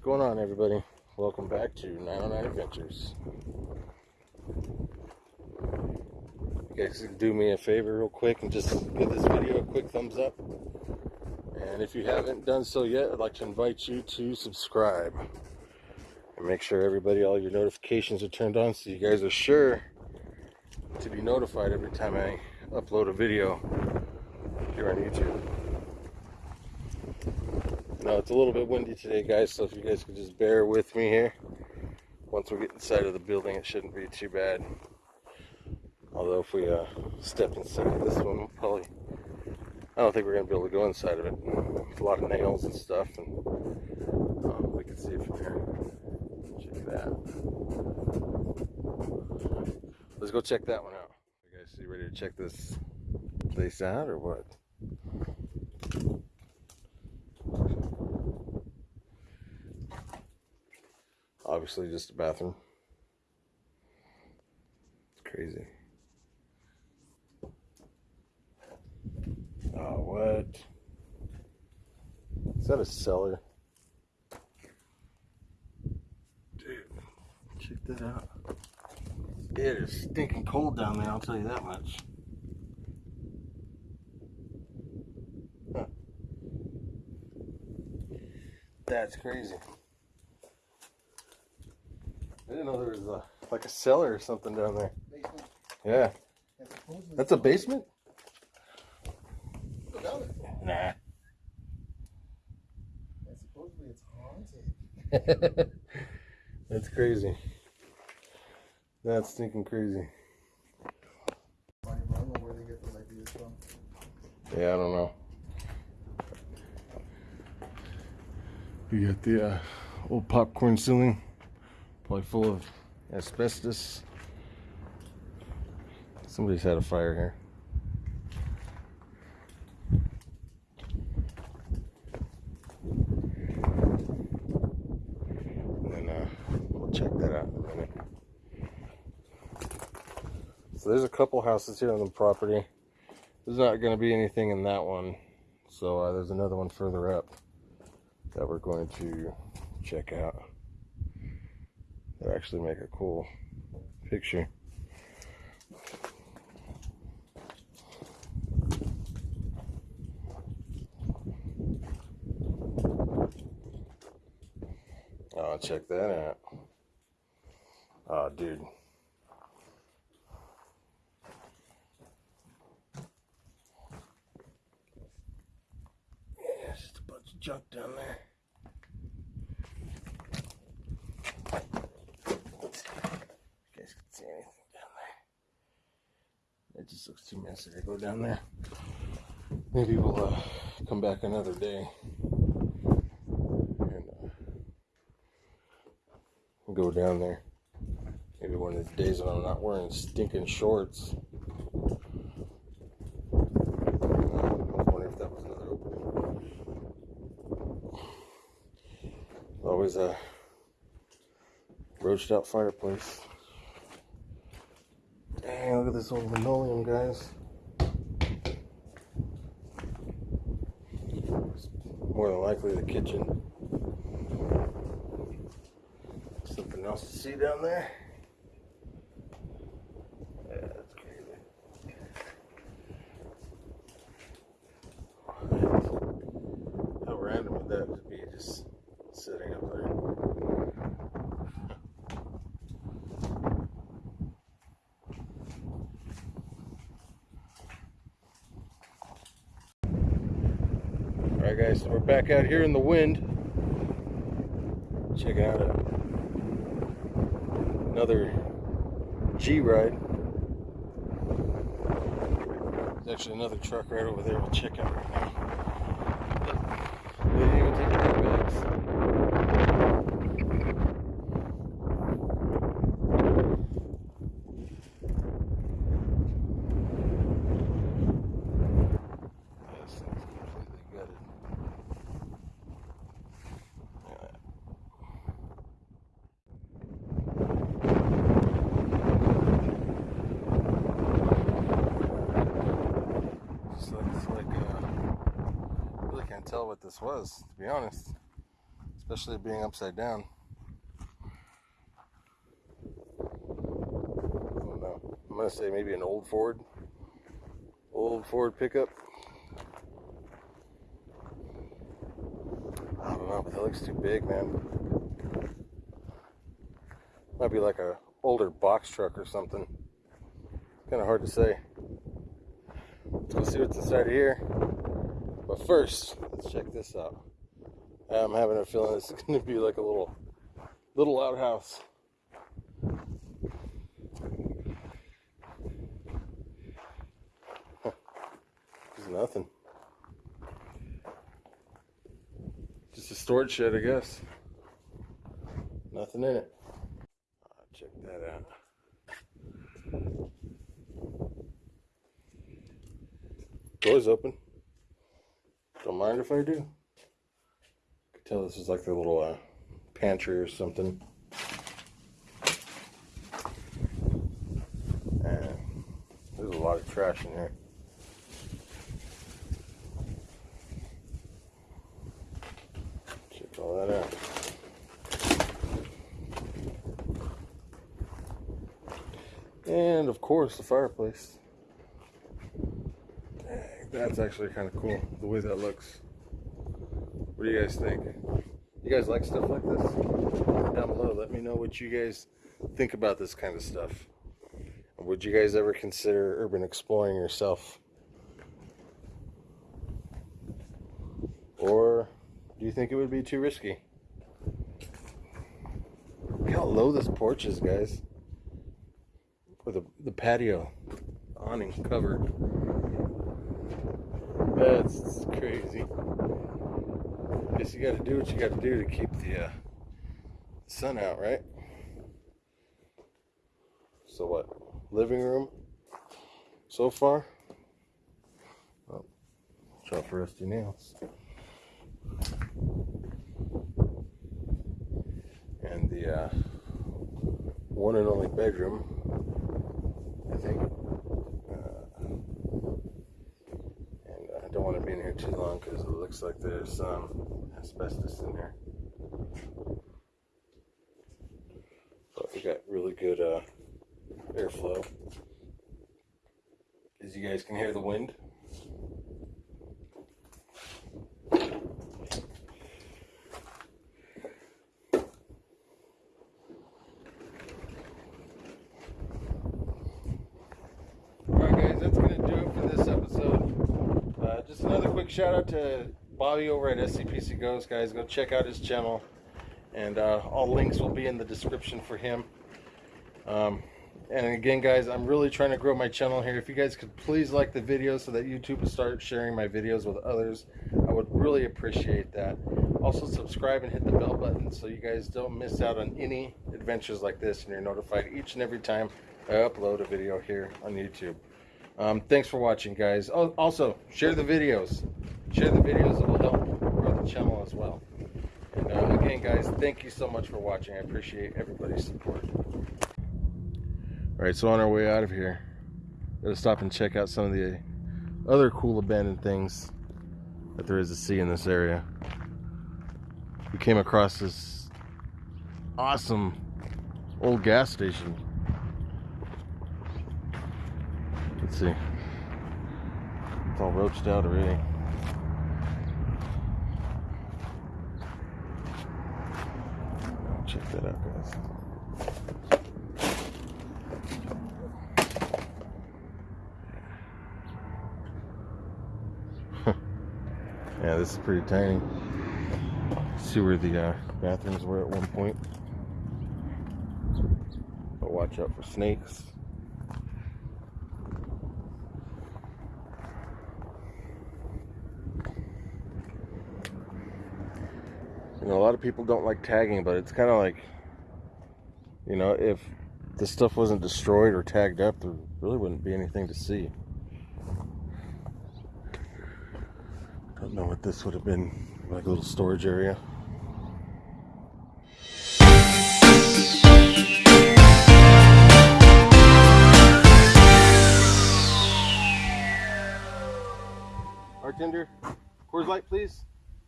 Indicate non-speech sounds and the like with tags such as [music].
What's going on, everybody? Welcome back to 909 Adventures. You guys can do me a favor real quick and just give this video a quick thumbs up. And if you haven't done so yet, I'd like to invite you to subscribe. And make sure everybody, all your notifications are turned on so you guys are sure to be notified every time I upload a video here on YouTube. It's a little bit windy today, guys, so if you guys could just bear with me here. Once we get inside of the building, it shouldn't be too bad. Although if we uh, step inside this one, we'll probably, I don't think we're going to be able to go inside of it. It's a lot of nails and stuff, and uh, we can see it from here. Check that. Let's go check that one out. You guys ready to check this place out or what? Obviously just a bathroom. It's crazy. Oh, what? Is that a cellar? Dude, check that out. It is stinking cold down there, I'll tell you that much. That's crazy. I didn't know there was a, like a cellar or something down there. Basement. Yeah. That's a basement? Go down it. Nah. Supposedly it's haunted. [laughs] That's crazy. That's stinking crazy. I don't know where they get those ideas from. Yeah, I don't know. You got the uh, old popcorn ceiling, probably full of asbestos. Somebody's had a fire here. And then uh, we'll check that out in a minute. So there's a couple houses here on the property. There's not going to be anything in that one. So uh, there's another one further up that we're going to check out. That actually make a cool picture. Oh, check that out. Oh, dude. Yeah, it's just a bunch of junk down there. You guys can see anything down there. It just looks too messy to go down there. Maybe we'll uh, come back another day and uh, go down there. Maybe one of the days when I'm not wearing stinking shorts. Always a roached out fireplace. Look at this old linoleum, guys. More than likely the kitchen. Something else to see down there. Yeah, that's crazy. How random would that just be just sitting up there? Alright guys, so we're back out here in the wind. Check out a, another G ride. There's actually another truck right over there we'll check out right now. They didn't even take. This thing's completely gutted. Look at that. Just looks like uh, really can't tell what this was, to be honest. Especially being upside down. I don't know. I'm gonna say maybe an old Ford, old Ford pickup. I don't know, but that looks too big, man. Might be like a older box truck or something. Kind of hard to say. Let's go see what's inside of here. But first, let's check this out. I'm having a feeling this is [laughs] going to be like a little, little outhouse. There's nothing. Just a storage shed, I guess. Nothing in it. Ah, check that out. Doors open. Don't mind if I do. Can tell this is like their little uh, pantry or something. And there's a lot of trash in here. Check all that out. And of course, the fireplace. That's actually kind of cool, the way that looks. What do you guys think? You guys like stuff like this? Down below, let me know what you guys think about this kind of stuff. Would you guys ever consider urban exploring yourself? Or do you think it would be too risky? Look how low this porch is, guys. With the, the patio awning covered. That's crazy. Guess you gotta do what you gotta do to keep the uh, sun out, right? So what? Living room so far? Oh, for rusty nails. And the uh, one and only bedroom, I think. Uh, and In here too long because it looks like there's some asbestos in here. But we got really good uh, airflow. As you guys can hear the wind. Alright guys, that's going to do it for this episode. Uh, just another shout out to Bobby over at SCPC Ghost, guys. Go check out his channel. And uh, all links will be in the description for him. Um, and again, guys, I'm really trying to grow my channel here. If you guys could please like the video so that YouTube will start sharing my videos with others, I would really appreciate that. Also, subscribe and hit the bell button so you guys don't miss out on any adventures like this and you're notified each and every time I upload a video here on YouTube. Um, thanks for watching, guys. Oh, also, share the videos. Share the videos. It will help grow the channel as well. And uh, again, guys, thank you so much for watching. I appreciate everybody's support. All right, so on our way out of here, gotta stop and check out some of the other cool abandoned things that there is to see in this area. We came across this awesome old gas station. Let's see. It's all roached out already. Check that out, guys. [laughs] Yeah, this is pretty tiny. See where the uh, bathrooms were at one point. But watch out for snakes. You know, a lot of people don't like tagging, but it's kind of like, you know, if the stuff wasn't destroyed or tagged up, there really wouldn't be anything to see. Don't know what this would have been, like a little storage area. Bartender, Coors Light, please.